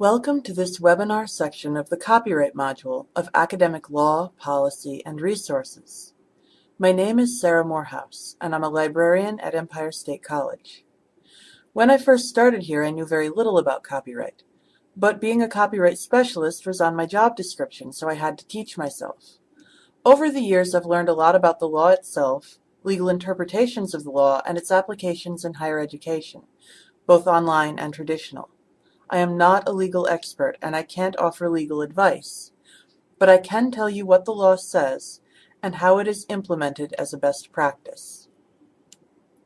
Welcome to this webinar section of the Copyright module of Academic Law, Policy, and Resources. My name is Sarah Morehouse, and I'm a librarian at Empire State College. When I first started here, I knew very little about copyright, but being a copyright specialist was on my job description, so I had to teach myself. Over the years, I've learned a lot about the law itself, legal interpretations of the law, and its applications in higher education, both online and traditional. I am not a legal expert and I can't offer legal advice, but I can tell you what the law says and how it is implemented as a best practice.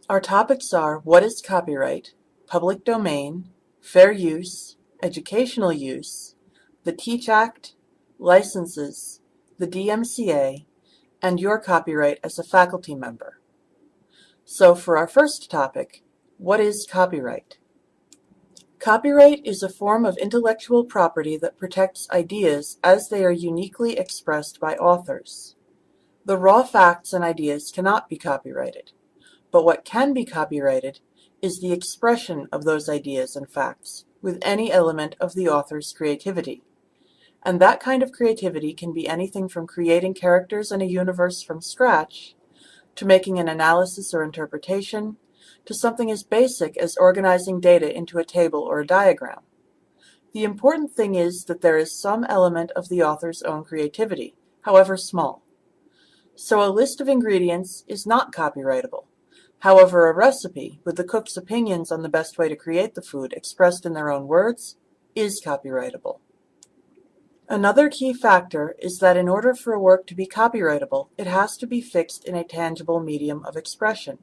Our topics are what is copyright, public domain, fair use, educational use, the TEACH Act, licenses, the DMCA, and your copyright as a faculty member. So for our first topic, what is copyright? Copyright is a form of intellectual property that protects ideas as they are uniquely expressed by authors. The raw facts and ideas cannot be copyrighted, but what can be copyrighted is the expression of those ideas and facts with any element of the author's creativity. And that kind of creativity can be anything from creating characters in a universe from scratch to making an analysis or interpretation to something as basic as organizing data into a table or a diagram. The important thing is that there is some element of the author's own creativity, however small. So a list of ingredients is not copyrightable. However, a recipe, with the cook's opinions on the best way to create the food expressed in their own words, is copyrightable. Another key factor is that in order for a work to be copyrightable, it has to be fixed in a tangible medium of expression.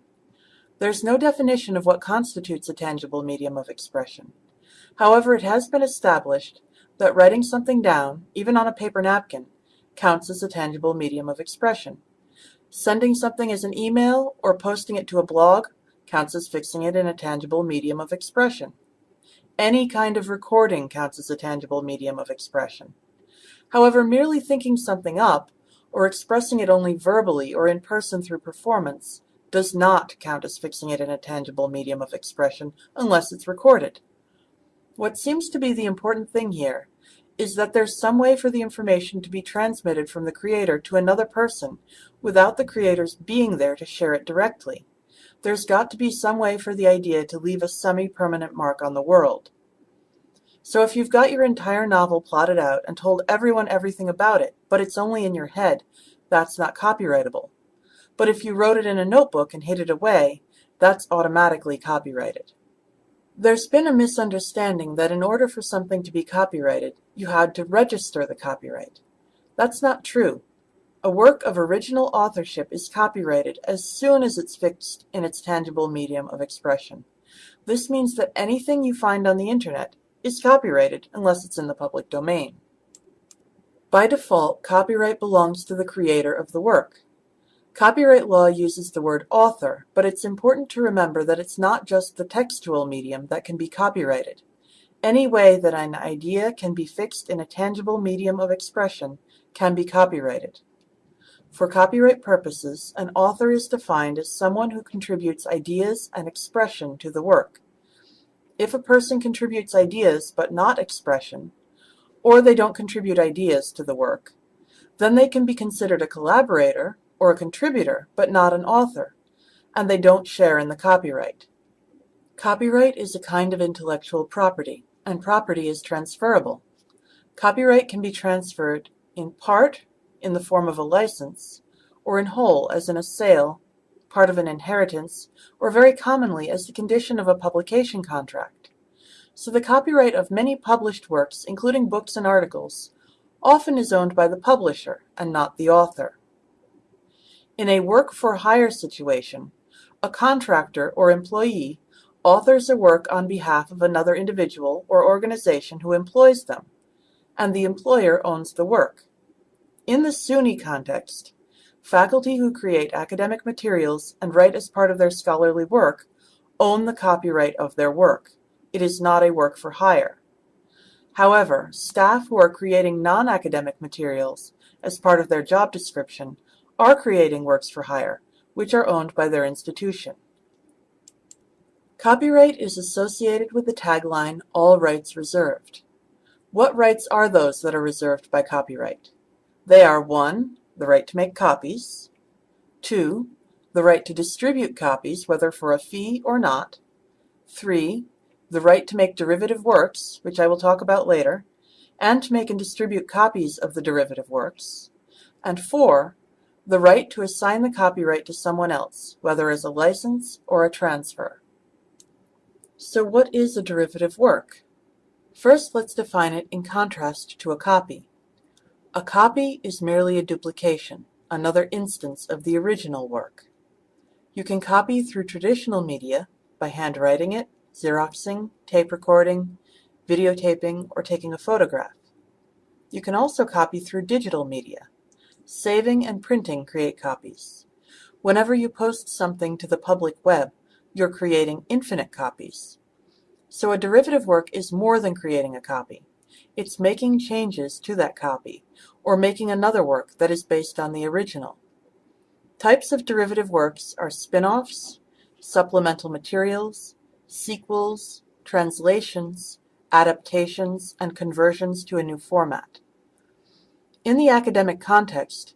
There's no definition of what constitutes a tangible medium of expression. However, it has been established that writing something down, even on a paper napkin, counts as a tangible medium of expression. Sending something as an email or posting it to a blog counts as fixing it in a tangible medium of expression. Any kind of recording counts as a tangible medium of expression. However, merely thinking something up, or expressing it only verbally or in person through performance, does not count as fixing it in a tangible medium of expression unless it's recorded. What seems to be the important thing here is that there's some way for the information to be transmitted from the creator to another person without the creators being there to share it directly. There's got to be some way for the idea to leave a semi-permanent mark on the world. So if you've got your entire novel plotted out and told everyone everything about it, but it's only in your head, that's not copyrightable. But if you wrote it in a notebook and hid it away, that's automatically copyrighted. There's been a misunderstanding that in order for something to be copyrighted, you had to register the copyright. That's not true. A work of original authorship is copyrighted as soon as it's fixed in its tangible medium of expression. This means that anything you find on the internet is copyrighted unless it's in the public domain. By default, copyright belongs to the creator of the work. Copyright law uses the word author, but it's important to remember that it's not just the textual medium that can be copyrighted. Any way that an idea can be fixed in a tangible medium of expression can be copyrighted. For copyright purposes, an author is defined as someone who contributes ideas and expression to the work. If a person contributes ideas but not expression, or they don't contribute ideas to the work, then they can be considered a collaborator or a contributor, but not an author, and they don't share in the copyright. Copyright is a kind of intellectual property, and property is transferable. Copyright can be transferred in part in the form of a license, or in whole as in a sale, part of an inheritance, or very commonly as the condition of a publication contract. So the copyright of many published works, including books and articles, often is owned by the publisher and not the author. In a work-for-hire situation, a contractor or employee authors a work on behalf of another individual or organization who employs them, and the employer owns the work. In the SUNY context, faculty who create academic materials and write as part of their scholarly work own the copyright of their work. It is not a work for hire. However, staff who are creating non-academic materials as part of their job description are creating works for hire, which are owned by their institution. Copyright is associated with the tagline, all rights reserved. What rights are those that are reserved by copyright? They are 1. The right to make copies. 2. The right to distribute copies, whether for a fee or not. 3. The right to make derivative works, which I will talk about later, and to make and distribute copies of the derivative works. And 4. The right to assign the copyright to someone else, whether as a license or a transfer. So what is a derivative work? First, let's define it in contrast to a copy. A copy is merely a duplication, another instance of the original work. You can copy through traditional media by handwriting it, Xeroxing, tape recording, videotaping, or taking a photograph. You can also copy through digital media. Saving and printing create copies. Whenever you post something to the public web, you're creating infinite copies. So a derivative work is more than creating a copy. It's making changes to that copy, or making another work that is based on the original. Types of derivative works are spin-offs, supplemental materials, sequels, translations, adaptations, and conversions to a new format. In the academic context,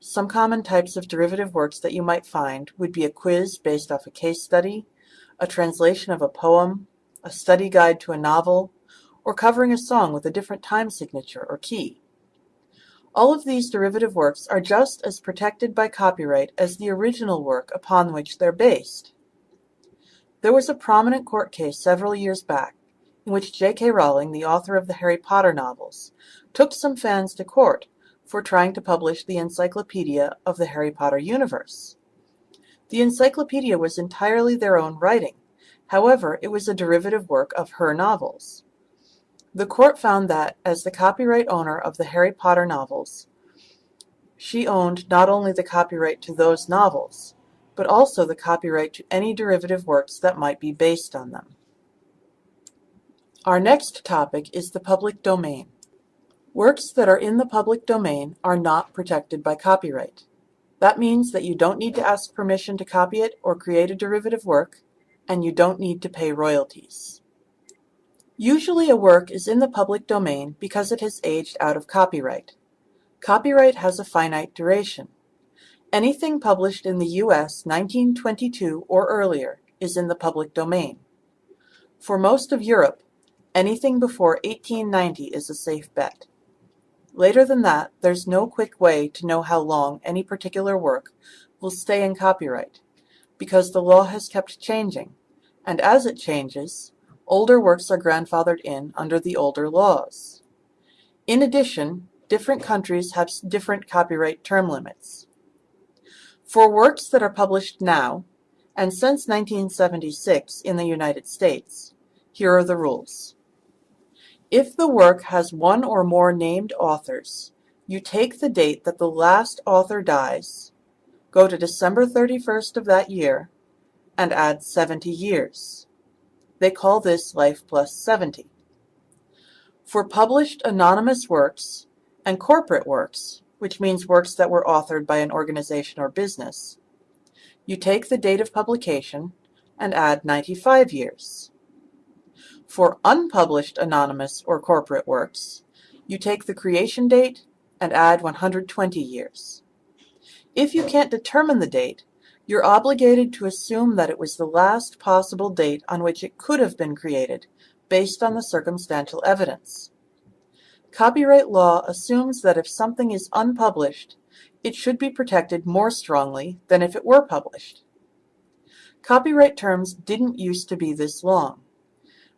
some common types of derivative works that you might find would be a quiz based off a case study, a translation of a poem, a study guide to a novel, or covering a song with a different time signature or key. All of these derivative works are just as protected by copyright as the original work upon which they're based. There was a prominent court case several years back in which J.K. Rowling, the author of the Harry Potter novels, took some fans to court for trying to publish the encyclopedia of the Harry Potter universe. The encyclopedia was entirely their own writing, however, it was a derivative work of her novels. The court found that, as the copyright owner of the Harry Potter novels, she owned not only the copyright to those novels, but also the copyright to any derivative works that might be based on them. Our next topic is the public domain. Works that are in the public domain are not protected by copyright. That means that you don't need to ask permission to copy it or create a derivative work, and you don't need to pay royalties. Usually a work is in the public domain because it has aged out of copyright. Copyright has a finite duration. Anything published in the U.S. 1922 or earlier is in the public domain. For most of Europe, Anything before 1890 is a safe bet. Later than that, there's no quick way to know how long any particular work will stay in copyright, because the law has kept changing, and as it changes, older works are grandfathered in under the older laws. In addition, different countries have different copyright term limits. For works that are published now, and since 1976 in the United States, here are the rules. If the work has one or more named authors, you take the date that the last author dies, go to December 31st of that year, and add 70 years. They call this life plus 70. For published anonymous works and corporate works, which means works that were authored by an organization or business, you take the date of publication and add 95 years. For unpublished anonymous or corporate works, you take the creation date and add 120 years. If you can't determine the date, you're obligated to assume that it was the last possible date on which it could have been created, based on the circumstantial evidence. Copyright law assumes that if something is unpublished, it should be protected more strongly than if it were published. Copyright terms didn't used to be this long.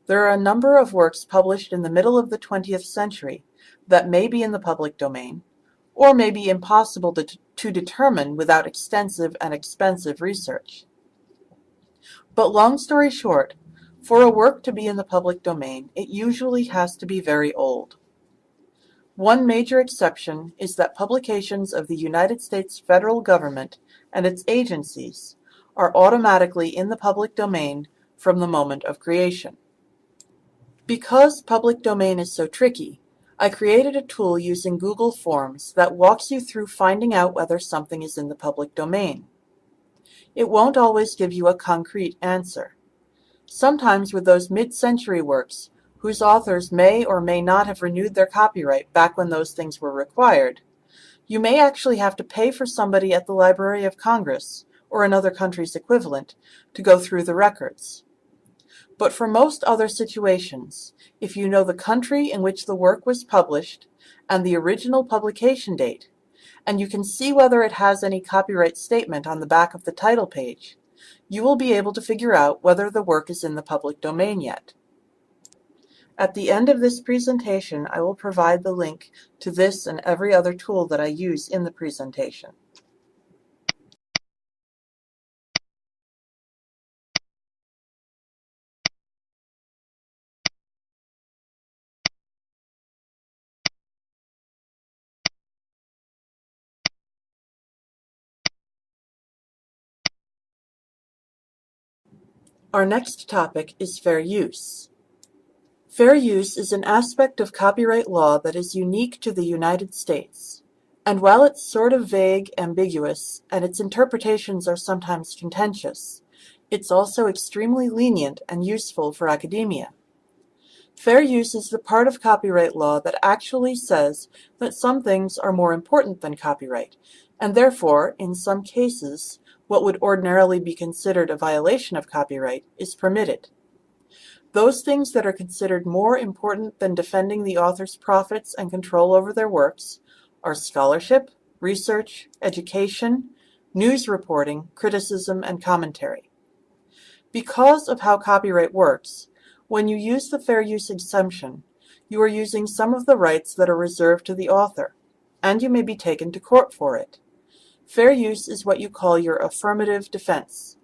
There are a number of works published in the middle of the twentieth century that may be in the public domain, or may be impossible to, to determine without extensive and expensive research. But long story short, for a work to be in the public domain, it usually has to be very old. One major exception is that publications of the United States federal government and its agencies are automatically in the public domain from the moment of creation. Because public domain is so tricky, I created a tool using Google Forms that walks you through finding out whether something is in the public domain. It won't always give you a concrete answer. Sometimes with those mid-century works, whose authors may or may not have renewed their copyright back when those things were required, you may actually have to pay for somebody at the Library of Congress, or another country's equivalent, to go through the records. But for most other situations, if you know the country in which the work was published and the original publication date, and you can see whether it has any copyright statement on the back of the title page, you will be able to figure out whether the work is in the public domain yet. At the end of this presentation, I will provide the link to this and every other tool that I use in the presentation. Our next topic is fair use. Fair use is an aspect of copyright law that is unique to the United States, and while it's sort of vague, ambiguous, and its interpretations are sometimes contentious, it's also extremely lenient and useful for academia. Fair use is the part of copyright law that actually says that some things are more important than copyright, and therefore, in some cases, what would ordinarily be considered a violation of copyright is permitted. Those things that are considered more important than defending the author's profits and control over their works are scholarship, research, education, news reporting, criticism, and commentary. Because of how copyright works, when you use the fair use exemption, you are using some of the rights that are reserved to the author, and you may be taken to court for it. Fair use is what you call your affirmative defense.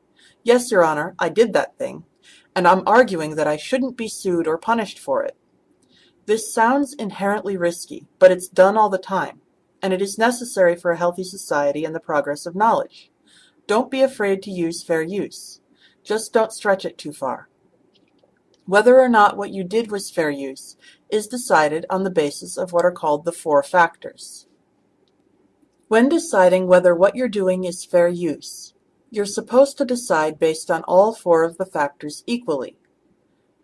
Yes, Your Honor, I did that thing, and I'm arguing that I shouldn't be sued or punished for it. This sounds inherently risky, but it's done all the time, and it is necessary for a healthy society and the progress of knowledge. Don't be afraid to use fair use. Just don't stretch it too far. Whether or not what you did was fair use is decided on the basis of what are called the four factors. When deciding whether what you're doing is fair use, you're supposed to decide based on all four of the factors equally.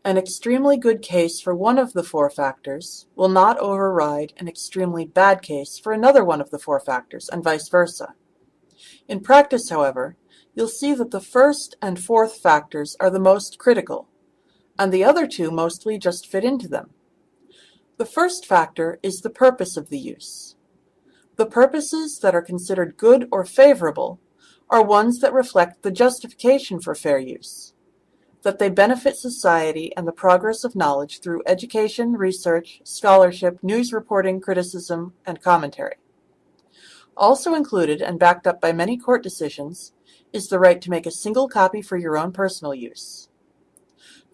An extremely good case for one of the four factors will not override an extremely bad case for another one of the four factors, and vice versa. In practice, however, you'll see that the first and fourth factors are the most critical, and the other two mostly just fit into them. The first factor is the purpose of the use. The purposes that are considered good or favorable are ones that reflect the justification for fair use, that they benefit society and the progress of knowledge through education, research, scholarship, news reporting, criticism, and commentary. Also included and backed up by many court decisions is the right to make a single copy for your own personal use.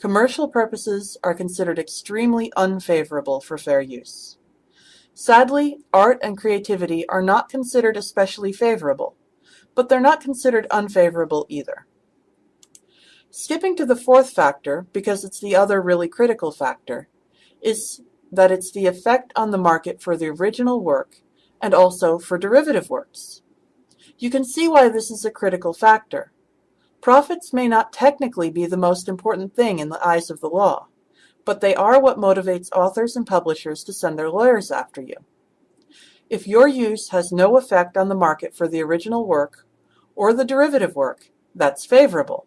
Commercial purposes are considered extremely unfavorable for fair use. Sadly, art and creativity are not considered especially favorable, but they're not considered unfavorable either. Skipping to the fourth factor, because it's the other really critical factor, is that it's the effect on the market for the original work and also for derivative works. You can see why this is a critical factor. Profits may not technically be the most important thing in the eyes of the law, but they are what motivates authors and publishers to send their lawyers after you. If your use has no effect on the market for the original work or the derivative work, that's favorable.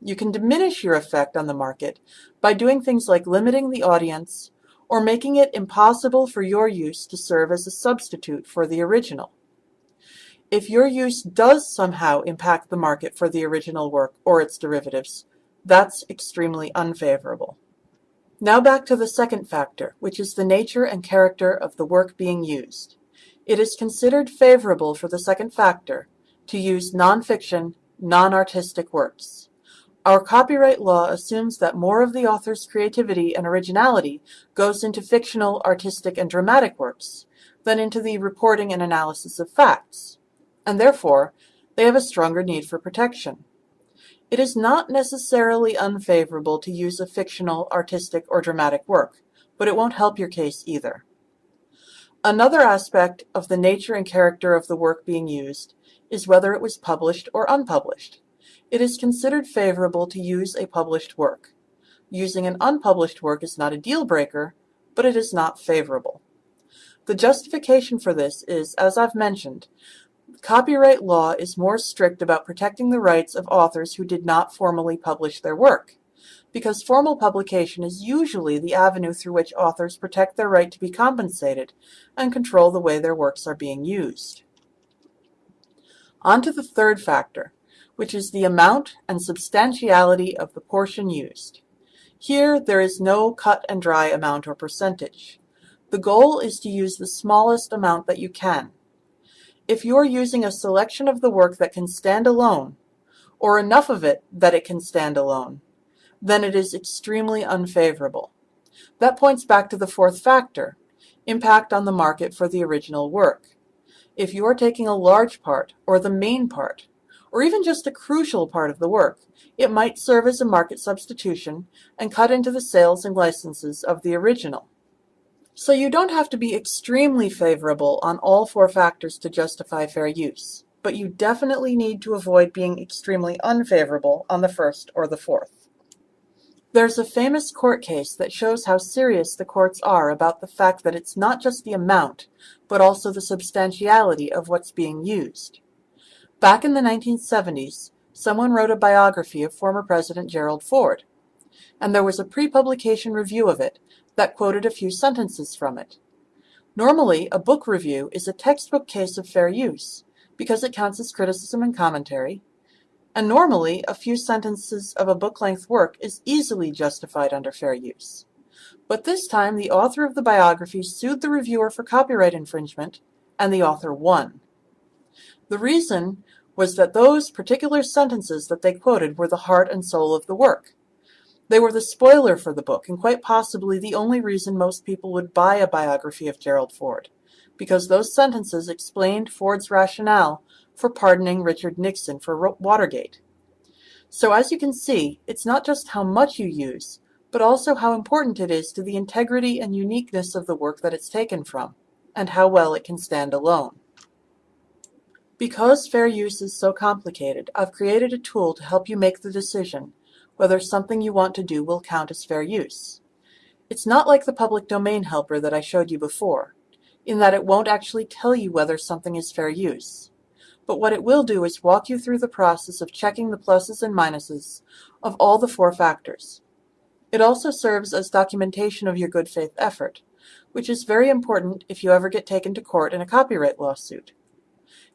You can diminish your effect on the market by doing things like limiting the audience or making it impossible for your use to serve as a substitute for the original. If your use does somehow impact the market for the original work or its derivatives, that's extremely unfavorable. Now back to the second factor, which is the nature and character of the work being used. It is considered favorable for the second factor to use nonfiction, non-artistic works. Our copyright law assumes that more of the author's creativity and originality goes into fictional, artistic, and dramatic works than into the reporting and analysis of facts, and therefore they have a stronger need for protection. It is not necessarily unfavorable to use a fictional, artistic, or dramatic work, but it won't help your case either. Another aspect of the nature and character of the work being used is whether it was published or unpublished. It is considered favorable to use a published work. using an unpublished work is not a deal breaker, but it is not favorable. The justification for this is, as I've mentioned, copyright law is more strict about protecting the rights of authors who did not formally publish their work, because formal publication is usually the avenue through which authors protect their right to be compensated and control the way their works are being used. On to the third factor, which is the amount and substantiality of the portion used. Here, there is no cut and dry amount or percentage. The goal is to use the smallest amount that you can. If you are using a selection of the work that can stand alone, or enough of it that it can stand alone, then it is extremely unfavorable. That points back to the fourth factor, impact on the market for the original work. If you are taking a large part, or the main part, or even just a crucial part of the work, it might serve as a market substitution and cut into the sales and licenses of the original. So you don't have to be extremely favorable on all four factors to justify fair use, but you definitely need to avoid being extremely unfavorable on the first or the fourth. There's a famous court case that shows how serious the courts are about the fact that it's not just the amount, but also the substantiality of what's being used. Back in the 1970s, someone wrote a biography of former President Gerald Ford, and there was a pre-publication review of it that quoted a few sentences from it. Normally, a book review is a textbook case of fair use, because it counts as criticism and commentary, and normally a few sentences of a book-length work is easily justified under fair use. But this time the author of the biography sued the reviewer for copyright infringement, and the author won. The reason was that those particular sentences that they quoted were the heart and soul of the work. They were the spoiler for the book, and quite possibly the only reason most people would buy a biography of Gerald Ford, because those sentences explained Ford's rationale for pardoning Richard Nixon for Watergate. So as you can see, it's not just how much you use, but also how important it is to the integrity and uniqueness of the work that it's taken from, and how well it can stand alone. Because fair use is so complicated, I've created a tool to help you make the decision whether something you want to do will count as fair use. It's not like the public domain helper that I showed you before, in that it won't actually tell you whether something is fair use. But what it will do is walk you through the process of checking the pluses and minuses of all the four factors. It also serves as documentation of your good faith effort, which is very important if you ever get taken to court in a copyright lawsuit.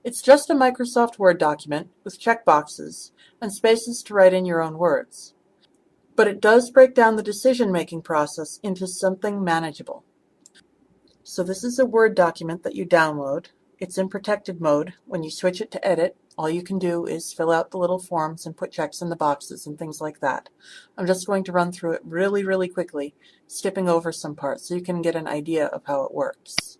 It's just a Microsoft Word document with checkboxes and spaces to write in your own words. But it does break down the decision-making process into something manageable. So this is a Word document that you download. It's in protected mode. When you switch it to edit, all you can do is fill out the little forms and put checks in the boxes and things like that. I'm just going to run through it really, really quickly, skipping over some parts so you can get an idea of how it works.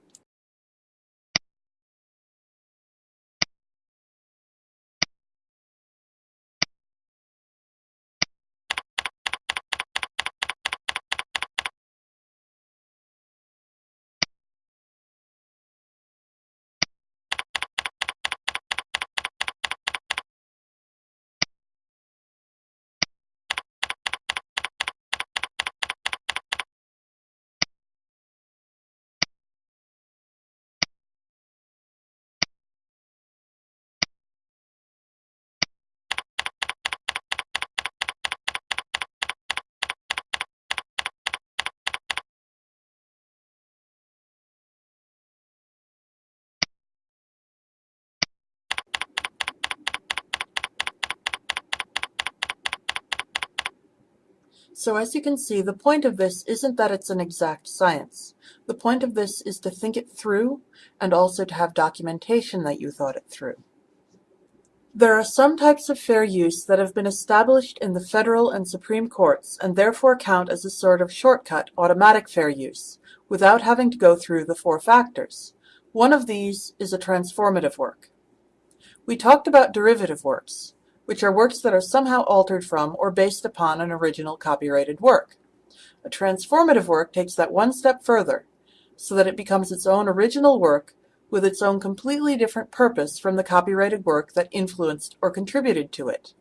So as you can see, the point of this isn't that it's an exact science. The point of this is to think it through and also to have documentation that you thought it through. There are some types of fair use that have been established in the federal and Supreme Courts and therefore count as a sort of shortcut automatic fair use, without having to go through the four factors. One of these is a transformative work. We talked about derivative works which are works that are somehow altered from or based upon an original copyrighted work. A transformative work takes that one step further, so that it becomes its own original work with its own completely different purpose from the copyrighted work that influenced or contributed to it.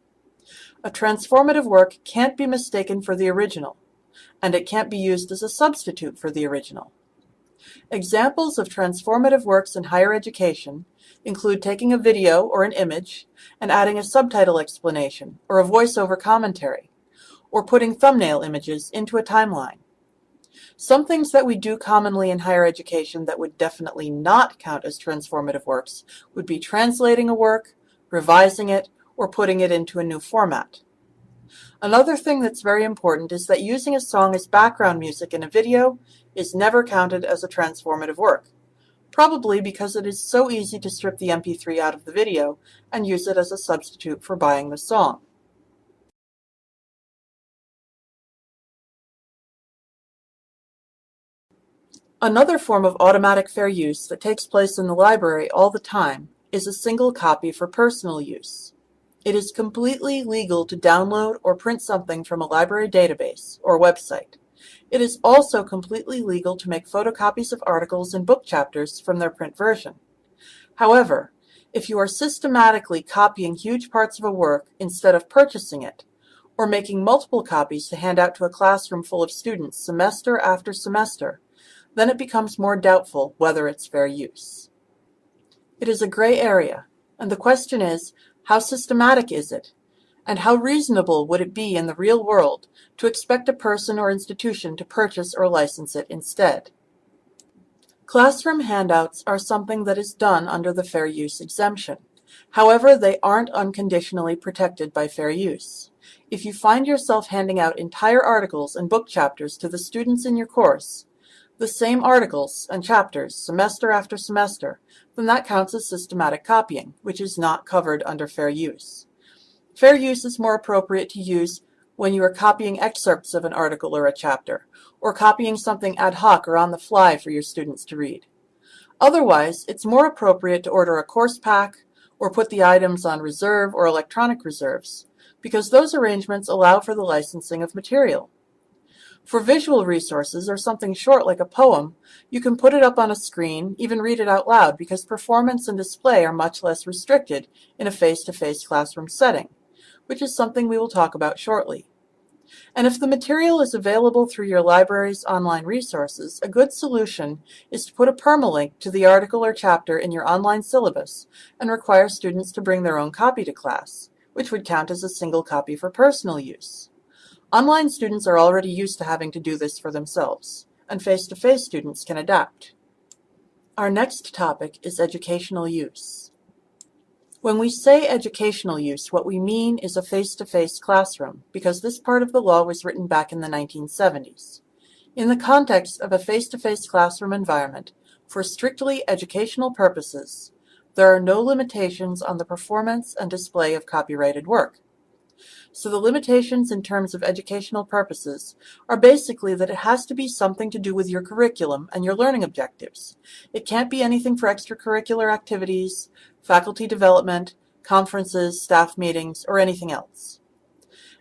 A transformative work can't be mistaken for the original, and it can't be used as a substitute for the original. Examples of transformative works in higher education include taking a video or an image and adding a subtitle explanation or a voiceover commentary, or putting thumbnail images into a timeline. Some things that we do commonly in higher education that would definitely not count as transformative works would be translating a work, revising it, or putting it into a new format. Another thing that's very important is that using a song as background music in a video is never counted as a transformative work, probably because it is so easy to strip the MP3 out of the video and use it as a substitute for buying the song. Another form of automatic fair use that takes place in the library all the time is a single copy for personal use. It is completely legal to download or print something from a library database or website. It is also completely legal to make photocopies of articles and book chapters from their print version. However, if you are systematically copying huge parts of a work instead of purchasing it, or making multiple copies to hand out to a classroom full of students semester after semester, then it becomes more doubtful whether it's fair use. It is a gray area, and the question is, how systematic is it? And how reasonable would it be in the real world to expect a person or institution to purchase or license it instead? Classroom handouts are something that is done under the fair use exemption. However, they aren't unconditionally protected by fair use. If you find yourself handing out entire articles and book chapters to the students in your course, the same articles and chapters semester after semester, then that counts as systematic copying, which is not covered under fair use. Fair use is more appropriate to use when you are copying excerpts of an article or a chapter, or copying something ad hoc or on the fly for your students to read. Otherwise, it's more appropriate to order a course pack or put the items on reserve or electronic reserves, because those arrangements allow for the licensing of material. For visual resources or something short like a poem, you can put it up on a screen, even read it out loud, because performance and display are much less restricted in a face-to-face -face classroom setting which is something we will talk about shortly. And if the material is available through your library's online resources, a good solution is to put a permalink to the article or chapter in your online syllabus and require students to bring their own copy to class, which would count as a single copy for personal use. Online students are already used to having to do this for themselves, and face-to-face -face students can adapt. Our next topic is educational use. When we say educational use, what we mean is a face-to-face -face classroom, because this part of the law was written back in the 1970s. In the context of a face-to-face -face classroom environment, for strictly educational purposes, there are no limitations on the performance and display of copyrighted work. So the limitations in terms of educational purposes are basically that it has to be something to do with your curriculum and your learning objectives. It can't be anything for extracurricular activities, faculty development, conferences, staff meetings, or anything else.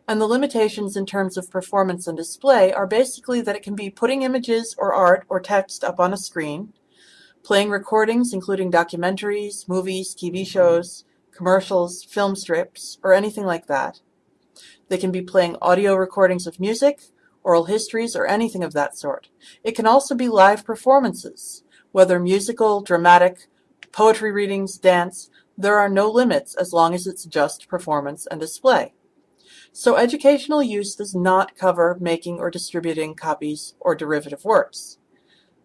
And the limitations in terms of performance and display are basically that it can be putting images or art or text up on a screen, playing recordings including documentaries, movies, TV mm-hmm. shows, commercials, film strips, or anything like that, they can be playing audio recordings of music, oral histories, or anything of that sort. It can also be live performances, whether musical, dramatic, poetry readings, dance, there are no limits as long as it's just performance and display. So educational use does not cover making or distributing copies or derivative works.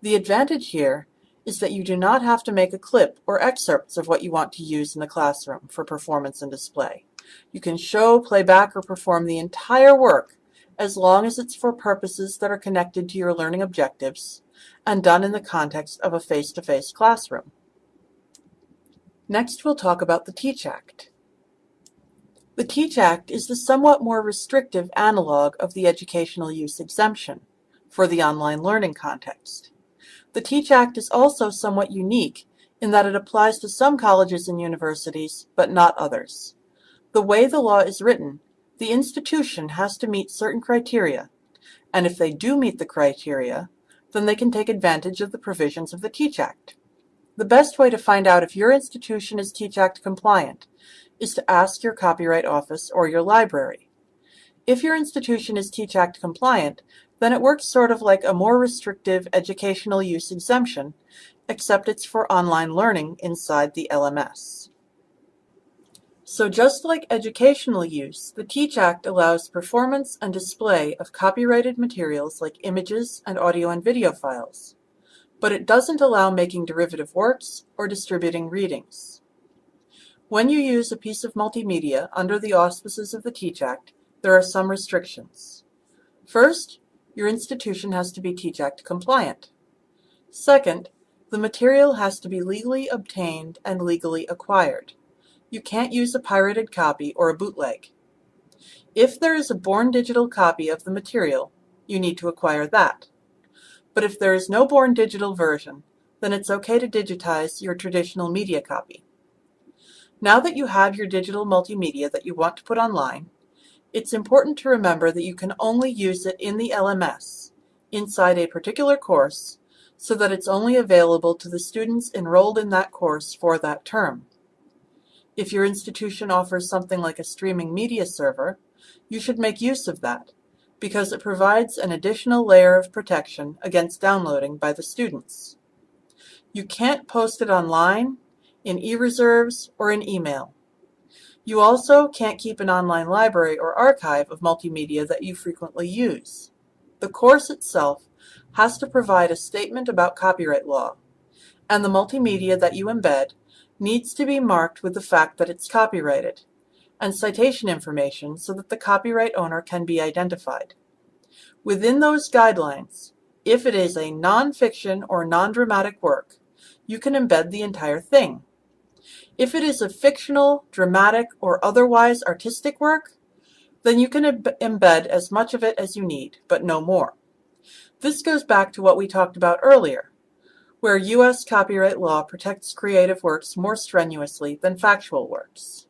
The advantage here is that you do not have to make a clip or excerpts of what you want to use in the classroom for performance and display. You can show, play back, or perform the entire work as long as it's for purposes that are connected to your learning objectives and done in the context of a face-to-face -face classroom. Next we'll talk about the TEACH Act. The TEACH Act is the somewhat more restrictive analog of the educational use exemption for the online learning context. The TEACH Act is also somewhat unique in that it applies to some colleges and universities, but not others. The way the law is written, the institution has to meet certain criteria, and if they do meet the criteria, then they can take advantage of the provisions of the TEACH Act. The best way to find out if your institution is TEACH Act compliant is to ask your Copyright Office or your library. If your institution is TEACH Act compliant, then it works sort of like a more restrictive educational use exemption, except it's for online learning inside the LMS. So just like educational use, the TEACH Act allows performance and display of copyrighted materials like images and audio and video files, but it doesn't allow making derivative works or distributing readings. When you use a piece of multimedia under the auspices of the TEACH Act, there are some restrictions. First, your institution has to be TEACH Act compliant. Second, the material has to be legally obtained and legally acquired. You can't use a pirated copy or a bootleg. If there is a born digital copy of the material, you need to acquire that. But if there is no born digital version, then it's okay to digitize your traditional media copy. Now that you have your digital multimedia that you want to put online, it's important to remember that you can only use it in the LMS, inside a particular course, so that it's only available to the students enrolled in that course for that term. If your institution offers something like a streaming media server, you should make use of that, because it provides an additional layer of protection against downloading by the students. You can't post it online, in e-reserves, or in email. You also can't keep an online library or archive of multimedia that you frequently use. The course itself has to provide a statement about copyright law, and the multimedia that you embed needs to be marked with the fact that it's copyrighted, and citation information so that the copyright owner can be identified. Within those guidelines, if it is a non-fiction or non-dramatic work, you can embed the entire thing. If it is a fictional, dramatic, or otherwise artistic work, then you can embed as much of it as you need, but no more. This goes back to what we talked about earlier, where U.S. copyright law protects creative works more strenuously than factual works.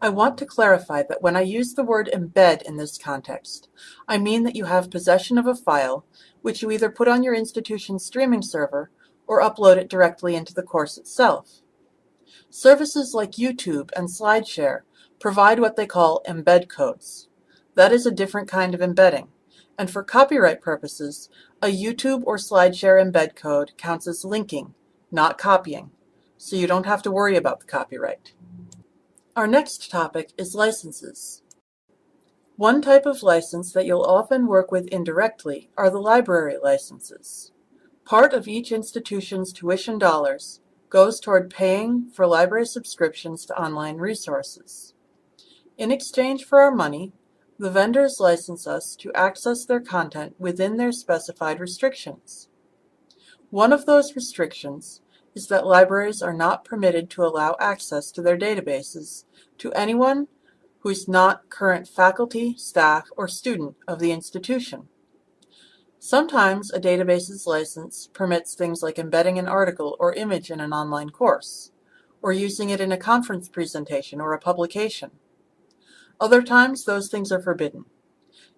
I want to clarify that when I use the word embed in this context, I mean that you have possession of a file which you either put on your institution's streaming server or upload it directly into the course itself. Services like YouTube and SlideShare provide what they call embed codes. That is a different kind of embedding, and for copyright purposes, a YouTube or SlideShare embed code counts as linking, not copying, so you don't have to worry about the copyright. Our next topic is licenses. One type of license that you'll often work with indirectly are the library licenses. Part of each institution's tuition dollars goes toward paying for library subscriptions to online resources. In exchange for our money, the vendors license us to access their content within their specified restrictions. One of those restrictions is that libraries are not permitted to allow access to their databases to anyone who is not current faculty, staff, or student of the institution. Sometimes a database's license permits things like embedding an article or image in an online course, or using it in a conference presentation or a publication. Other times those things are forbidden.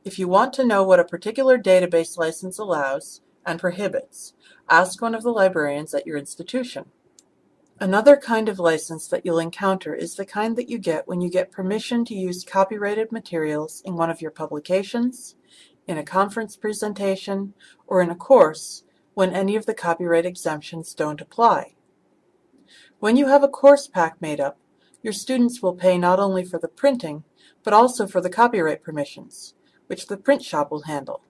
If you want to know what a particular database license allows and prohibits, ask one of the librarians at your institution. Another kind of license that you'll encounter is the kind that you get when you get permission to use copyrighted materials in one of your publications, in a conference presentation, or in a course when any of the copyright exemptions don't apply. When you have a course pack made up, your students will pay not only for the printing, but also for the copyright permissions, which the print shop will handle.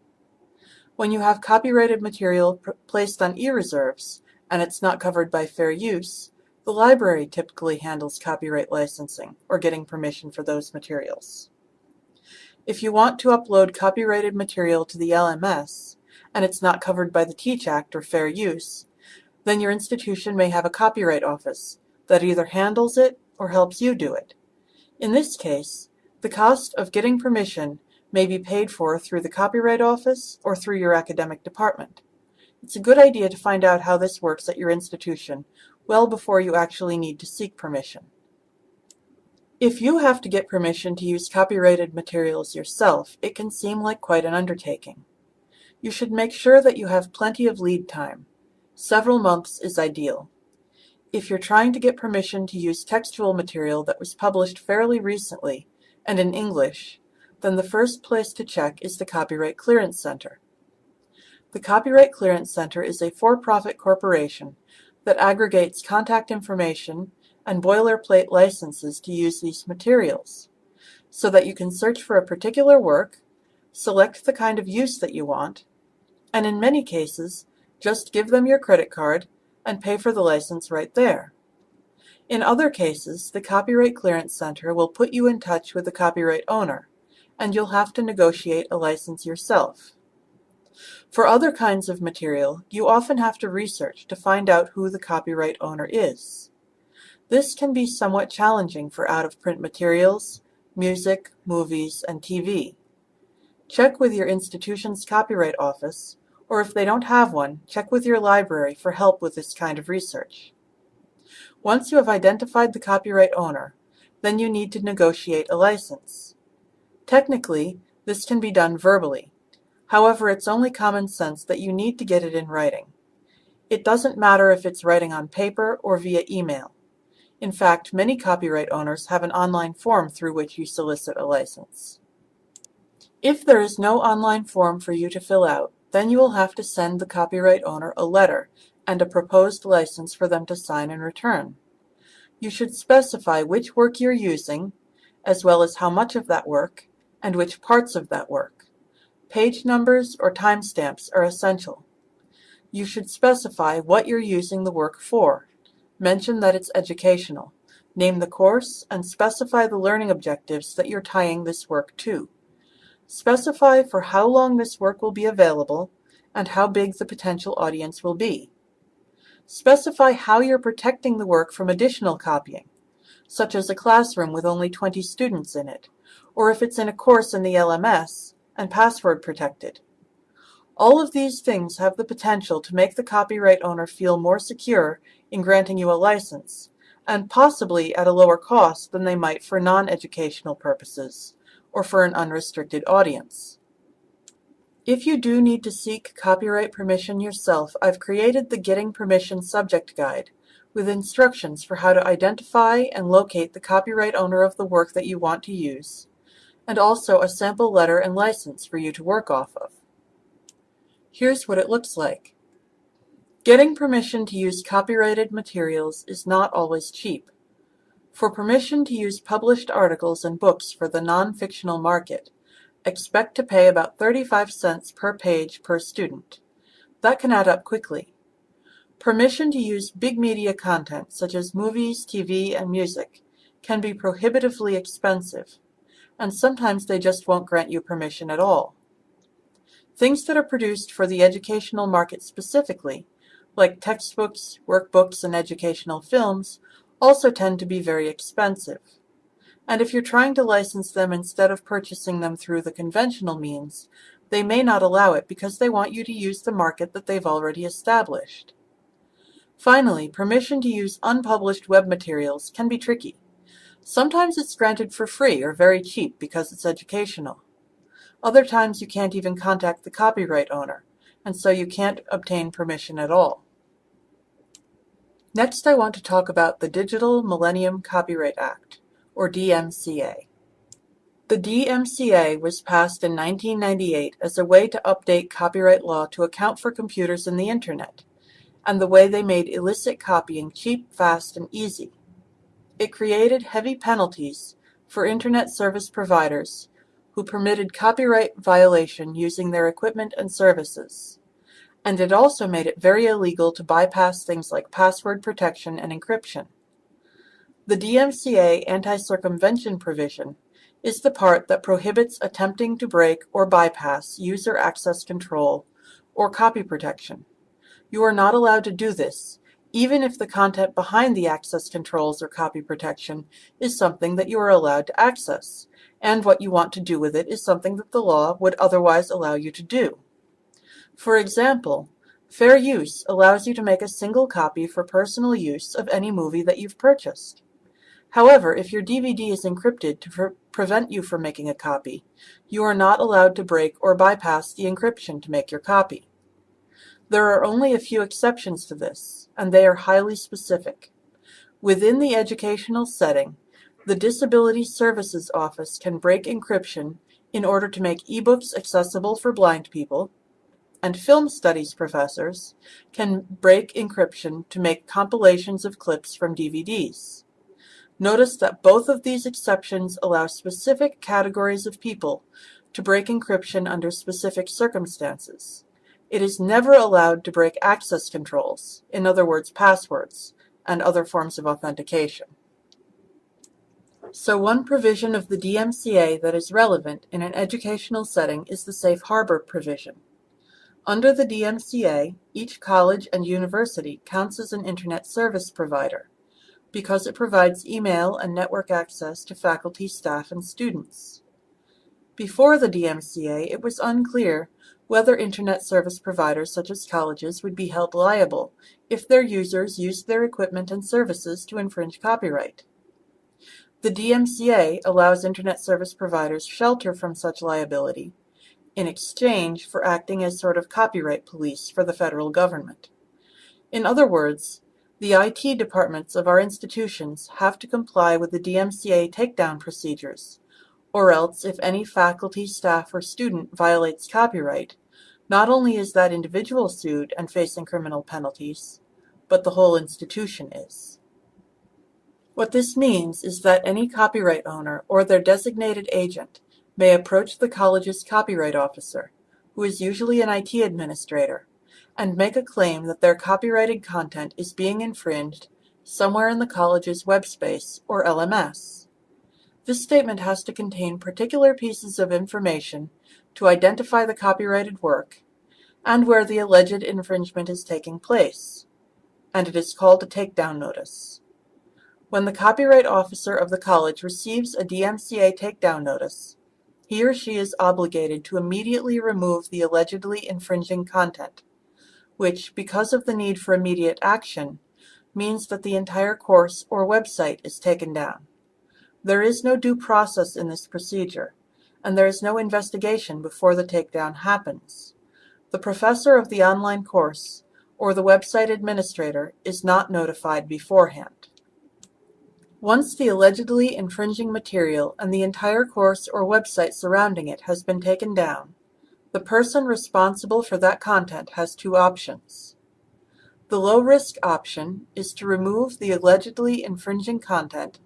When you have copyrighted material placed on e-reserves, and it's not covered by fair use, the library typically handles copyright licensing, or getting permission for those materials. If you want to upload copyrighted material to the LMS, and it's not covered by the TEACH Act or fair use, then your institution may have a copyright office that either handles it or helps you do it. In this case, the cost of getting permission may be paid for through the Copyright Office or through your academic department. It's a good idea to find out how this works at your institution well before you actually need to seek permission. If you have to get permission to use copyrighted materials yourself, it can seem like quite an undertaking. You should make sure that you have plenty of lead time. Several months is ideal. If you're trying to get permission to use textual material that was published fairly recently and in English, then the first place to check is the Copyright Clearance Center. The Copyright Clearance Center is a for-profit corporation that aggregates contact information and boilerplate licenses to use these materials, so that you can search for a particular work, select the kind of use that you want, and in many cases, just give them your credit card and pay for the license right there. In other cases, the Copyright Clearance Center will put you in touch with the copyright owner, and you'll have to negotiate a license yourself. For other kinds of material, you often have to research to find out who the copyright owner is. This can be somewhat challenging for out-of-print materials, music, movies, and TV. Check with your institution's copyright office, or if they don't have one, check with your library for help with this kind of research. Once you have identified the copyright owner, then you need to negotiate a license. Technically, this can be done verbally. However, it's only common sense that you need to get it in writing. It doesn't matter if it's writing on paper or via email. In fact, many copyright owners have an online form through which you solicit a license. If there is no online form for you to fill out, then you will have to send the copyright owner a letter and a proposed license for them to sign and return. You should specify which work you're using, as well as how much of that work, and which parts of that work. Page numbers or timestamps are essential. You should specify what you're using the work for. Mention that it's educational. Name the course and specify the learning objectives that you're tying this work to. Specify for how long this work will be available and how big the potential audience will be. Specify how you're protecting the work from additional copying, such as a classroom with only 20 students in it, or if it's in a course in the LMS and password protected. All of these things have the potential to make the copyright owner feel more secure in granting you a license, and possibly at a lower cost than they might for non-educational purposes, or for an unrestricted audience. If you do need to seek copyright permission yourself, I've created the Getting Permission Subject Guide with instructions for how to identify and locate the copyright owner of the work that you want to use, and also a sample letter and license for you to work off of. Here's what it looks like. Getting permission to use copyrighted materials is not always cheap. For permission to use published articles and books for the non-fictional market, expect to pay about 35 cents per page per student. That can add up quickly. Permission to use big media content such as movies, TV, and music can be prohibitively expensive, and sometimes they just won't grant you permission at all. Things that are produced for the educational market specifically like textbooks, workbooks, and educational films, also tend to be very expensive. And if you're trying to license them instead of purchasing them through the conventional means, they may not allow it because they want you to use the market that they've already established. Finally, permission to use unpublished web materials can be tricky. Sometimes it's granted for free or very cheap because it's educational. Other times you can't even contact the copyright owner, and so you can't obtain permission at all. Next I want to talk about the Digital Millennium Copyright Act, or DMCA. The DMCA was passed in 1998 as a way to update copyright law to account for computers and the Internet, and the way they made illicit copying cheap, fast, and easy. It created heavy penalties for Internet service providers who permitted copyright violation using their equipment and services and it also made it very illegal to bypass things like password protection and encryption. The DMCA anti-circumvention provision is the part that prohibits attempting to break or bypass user access control or copy protection. You are not allowed to do this, even if the content behind the access controls or copy protection is something that you are allowed to access, and what you want to do with it is something that the law would otherwise allow you to do. For example, fair use allows you to make a single copy for personal use of any movie that you've purchased. However, if your DVD is encrypted to pre prevent you from making a copy, you are not allowed to break or bypass the encryption to make your copy. There are only a few exceptions to this, and they are highly specific. Within the educational setting, the Disability Services Office can break encryption in order to make ebooks accessible for blind people, and film studies professors can break encryption to make compilations of clips from DVDs. Notice that both of these exceptions allow specific categories of people to break encryption under specific circumstances. It is never allowed to break access controls, in other words passwords, and other forms of authentication. So one provision of the DMCA that is relevant in an educational setting is the safe harbor provision. Under the DMCA, each college and university counts as an Internet service provider because it provides email and network access to faculty, staff, and students. Before the DMCA, it was unclear whether Internet service providers such as colleges would be held liable if their users used their equipment and services to infringe copyright. The DMCA allows Internet service providers shelter from such liability in exchange for acting as sort of copyright police for the federal government. In other words, the IT departments of our institutions have to comply with the DMCA takedown procedures, or else if any faculty, staff, or student violates copyright, not only is that individual sued and facing criminal penalties, but the whole institution is. What this means is that any copyright owner or their designated agent may approach the college's copyright officer, who is usually an IT administrator, and make a claim that their copyrighted content is being infringed somewhere in the college's web space or LMS. This statement has to contain particular pieces of information to identify the copyrighted work and where the alleged infringement is taking place, and it is called a takedown notice. When the copyright officer of the college receives a DMCA takedown notice, he or she is obligated to immediately remove the allegedly infringing content which, because of the need for immediate action, means that the entire course or website is taken down. There is no due process in this procedure, and there is no investigation before the takedown happens. The professor of the online course or the website administrator is not notified beforehand. Once the allegedly infringing material and the entire course or website surrounding it has been taken down, the person responsible for that content has two options. The low-risk option is to remove the allegedly infringing content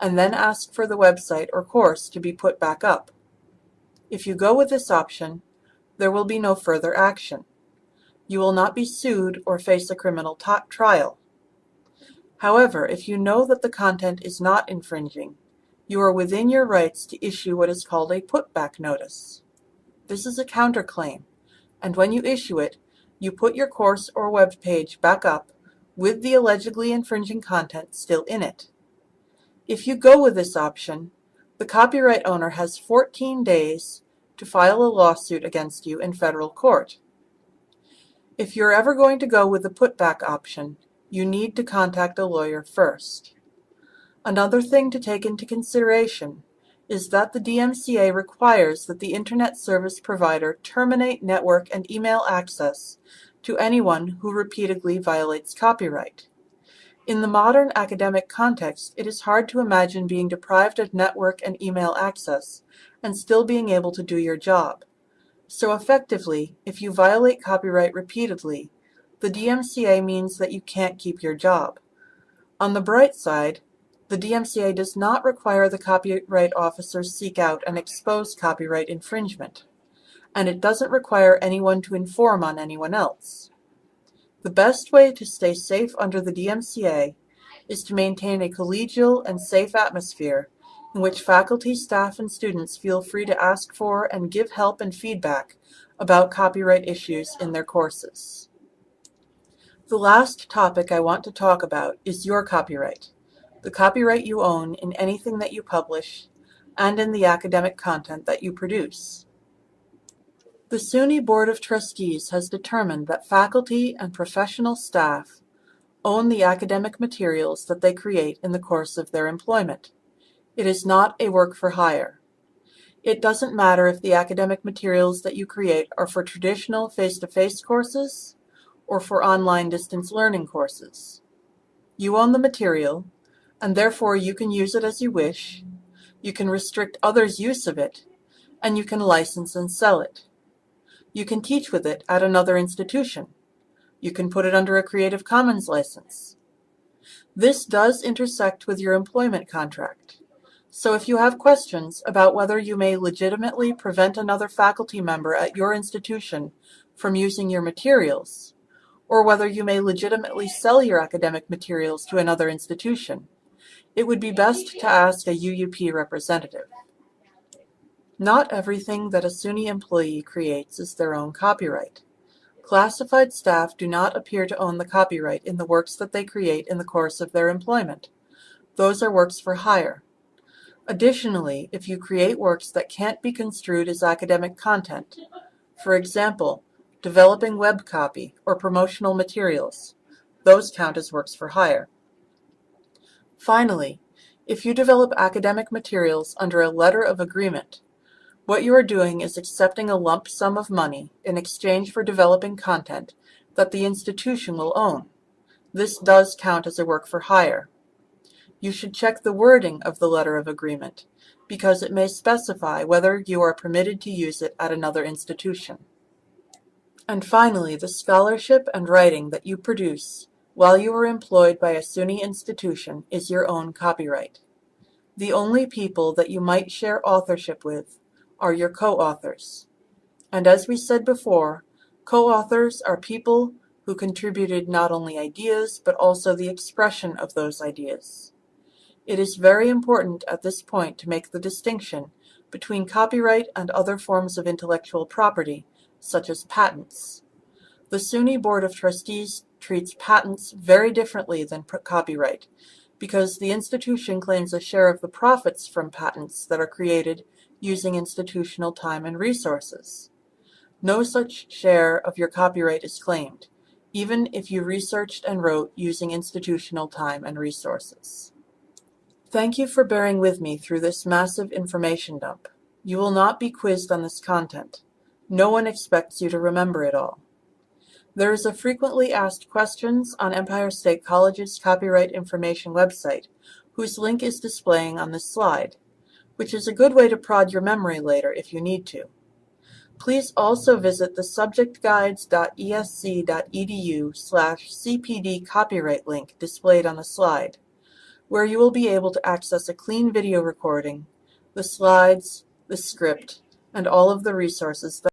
and then ask for the website or course to be put back up. If you go with this option, there will be no further action. You will not be sued or face a criminal trial. However, if you know that the content is not infringing, you are within your rights to issue what is called a putback notice. This is a counterclaim, and when you issue it, you put your course or web page back up with the allegedly infringing content still in it. If you go with this option, the copyright owner has 14 days to file a lawsuit against you in federal court. If you're ever going to go with the putback option, you need to contact a lawyer first. Another thing to take into consideration is that the DMCA requires that the Internet service provider terminate network and email access to anyone who repeatedly violates copyright. In the modern academic context, it is hard to imagine being deprived of network and email access and still being able to do your job. So effectively, if you violate copyright repeatedly, the DMCA means that you can't keep your job. On the bright side, the DMCA does not require the copyright officer seek out and expose copyright infringement, and it doesn't require anyone to inform on anyone else. The best way to stay safe under the DMCA is to maintain a collegial and safe atmosphere in which faculty, staff, and students feel free to ask for and give help and feedback about copyright issues in their courses. The last topic I want to talk about is your copyright the copyright you own in anything that you publish and in the academic content that you produce. The SUNY Board of Trustees has determined that faculty and professional staff own the academic materials that they create in the course of their employment. It is not a work for hire. It doesn't matter if the academic materials that you create are for traditional face-to-face -face courses or for online distance learning courses. You own the material, and therefore you can use it as you wish, you can restrict others' use of it, and you can license and sell it. You can teach with it at another institution. You can put it under a Creative Commons license. This does intersect with your employment contract. So if you have questions about whether you may legitimately prevent another faculty member at your institution from using your materials, or whether you may legitimately sell your academic materials to another institution, it would be best to ask a UUP representative. Not everything that a SUNY employee creates is their own copyright. Classified staff do not appear to own the copyright in the works that they create in the course of their employment. Those are works for hire. Additionally, if you create works that can't be construed as academic content, for example, developing web copy or promotional materials, those count as works for hire. Finally, if you develop academic materials under a letter of agreement, what you are doing is accepting a lump sum of money in exchange for developing content that the institution will own. This does count as a work for hire. You should check the wording of the letter of agreement because it may specify whether you are permitted to use it at another institution. And finally, the scholarship and writing that you produce while you are employed by a SUNY institution is your own copyright. The only people that you might share authorship with are your co-authors. And as we said before, co-authors are people who contributed not only ideas, but also the expression of those ideas. It is very important at this point to make the distinction between copyright and other forms of intellectual property, such as patents. The SUNY Board of Trustees treats patents very differently than copyright because the institution claims a share of the profits from patents that are created using institutional time and resources. No such share of your copyright is claimed, even if you researched and wrote using institutional time and resources. Thank you for bearing with me through this massive information dump. You will not be quizzed on this content. No one expects you to remember it all. There is a frequently asked questions on Empire State College's copyright information website, whose link is displaying on this slide, which is a good way to prod your memory later if you need to. Please also visit the subjectguides.esc.edu slash cpd copyright link displayed on the slide, where you will be able to access a clean video recording, the slides, the script, and all of the resources that